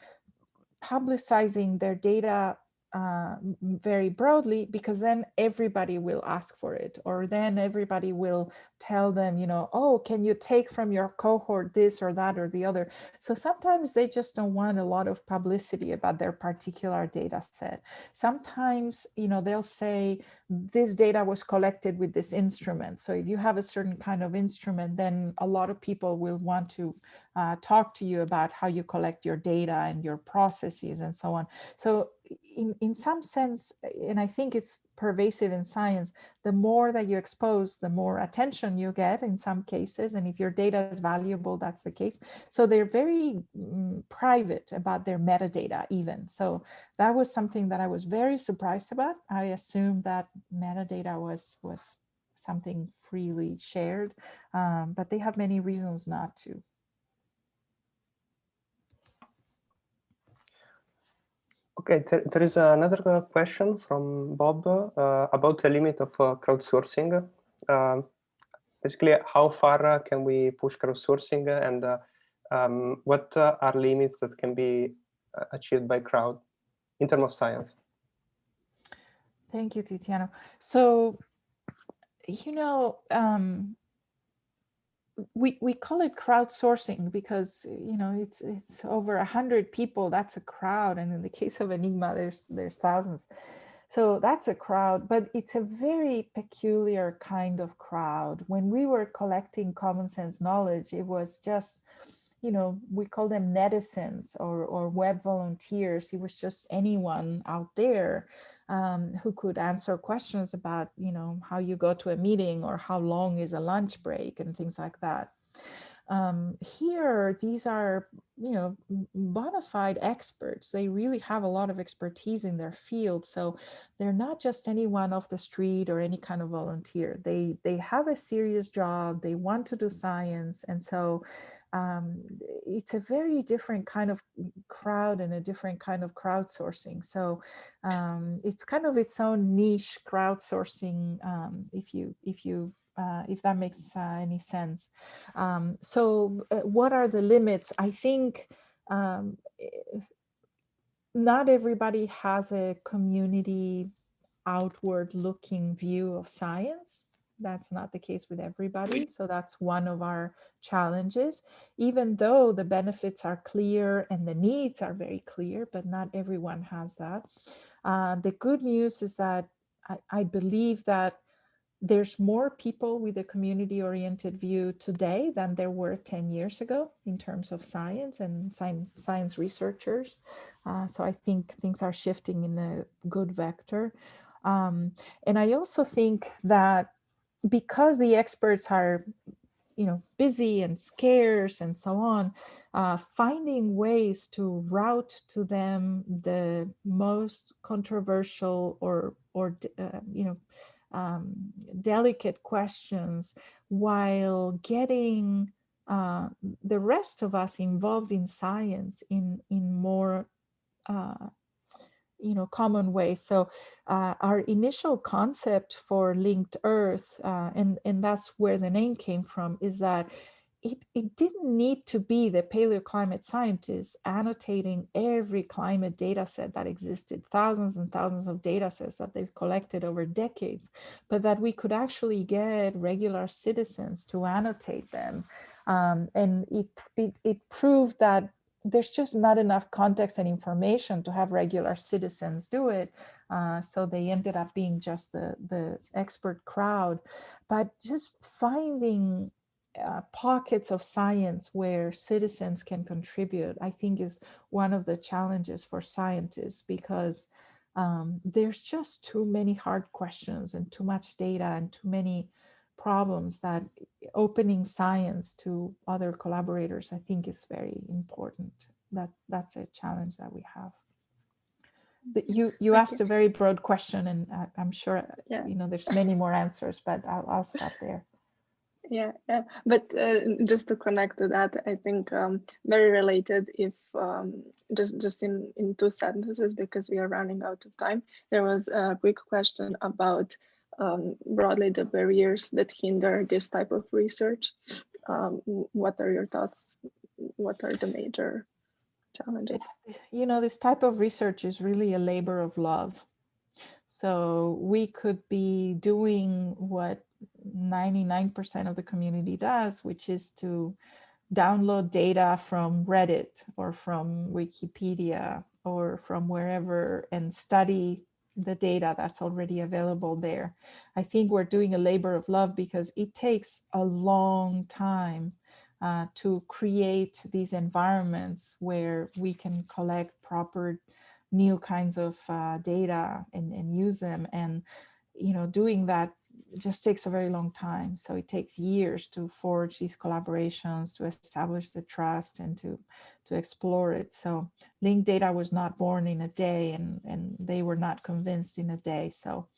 publicizing their data uh, very broadly because then everybody will ask for it or then everybody will tell them you know oh can you take from your cohort this or that or the other? So sometimes they just don't want a lot of publicity about their particular data set. Sometimes you know they'll say this data was collected with this instrument. So if you have a certain kind of instrument then a lot of people will want to uh, talk to you about how you collect your data and your processes and so on so in, in some sense, and I think it's pervasive in science, the more that you expose, the more attention you get in some cases. And if your data is valuable, that's the case. So they're very mm, private about their metadata even. So that was something that I was very surprised about. I assumed that metadata was, was something freely shared, um, but they have many reasons not to. Okay, there, is another question from Bob uh, about the limit of uh, crowdsourcing. Uh, basically, how far uh, can we push crowdsourcing and uh, um, what uh, are limits that can be achieved by crowd in terms of science? Thank you, Tiziano. So, you know, um, we we call it crowdsourcing because you know it's it's over a hundred people that's a crowd and in the case of enigma there's there's thousands. So that's a crowd but it's a very peculiar kind of crowd. When we were collecting common sense knowledge it was just you know we call them netizens or or web volunteers. It was just anyone out there um, who could answer questions about, you know, how you go to a meeting or how long is a lunch break and things like that. Um, here, these are, you know, bona fide experts. They really have a lot of expertise in their field. So they're not just anyone off the street or any kind of volunteer. They, they have a serious job. They want to do science. And so um, it's a very different kind of crowd and a different kind of crowdsourcing. So um, it's kind of its own niche crowdsourcing, um, if you if you uh, if that makes uh, any sense. Um, so uh, what are the limits? I think um, not everybody has a community outward looking view of science. That's not the case with everybody. So that's one of our challenges, even though the benefits are clear and the needs are very clear, but not everyone has that. Uh, the good news is that I, I believe that there's more people with a community oriented view today than there were 10 years ago in terms of science and science, science researchers. Uh, so I think things are shifting in a good vector. Um, and I also think that because the experts are, you know, busy and scarce and so on, uh, finding ways to route to them the most controversial or, or uh, you know, um, delicate questions while getting uh, the rest of us involved in science in, in more uh, you know, common ways. So uh, our initial concept for linked Earth, uh, and, and that's where the name came from, is that it, it didn't need to be the paleoclimate scientists annotating every climate data set that existed, thousands and thousands of data sets that they've collected over decades, but that we could actually get regular citizens to annotate them. Um, and it, it, it proved that there's just not enough context and information to have regular citizens do it. Uh, so they ended up being just the, the expert crowd. But just finding uh, pockets of science where citizens can contribute, I think is one of the challenges for scientists because um, there's just too many hard questions and too much data and too many problems that opening science to other collaborators, I think is very important. That That's a challenge that we have. the- you, you asked a very broad question and I, I'm sure, uh, Yeah. you know, there's <laughs> many more answers, but I'll, I'll stop there. Yeah, yeah. But uh, just to connect to that, I think um, very related. If um, just just in in two sentences, because we are running out of time, there was a quick question about um, broadly the barriers that hinder this type of research. Um, what are your thoughts? What are the major challenges? you know, this type of research is really a labor of love. So we could be doing what 99% of the community does, which is to download data from Reddit or from Wikipedia or from wherever and study the data that's already available there. I think we're doing a labor of love because it takes a long time uh, to create these environments where we can collect proper new kinds of uh, data and, and use them. And, you know, doing that just takes a very long time. So it takes years to forge these collaborations, to establish the trust and to, to explore it. So linked data was not born in a day and, and they were not convinced in a day. So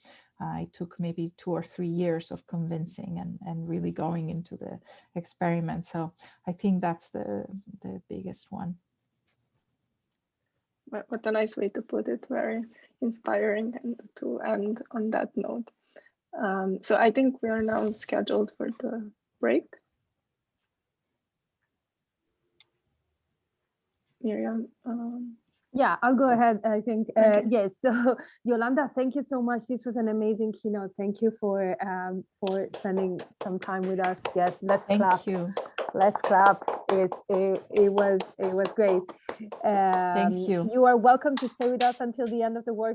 uh, it took maybe two or three years of convincing and, and really going into the experiment. So I think that's the, the biggest one. What a nice way to put it. Very inspiring and to end on that note. Um, so I think we are now scheduled for the break. Miriam, um, Yeah, I'll go ahead. I think, uh, Okay. yes. So <laughs> Yolanda, thank you so much. This was an amazing keynote. Thank you for um, for spending some time with us. Yes, let's Thank clap. you. Let's clap. It, it, it was it was great. Um, you. You are welcome to stay with us until the end of the workshop.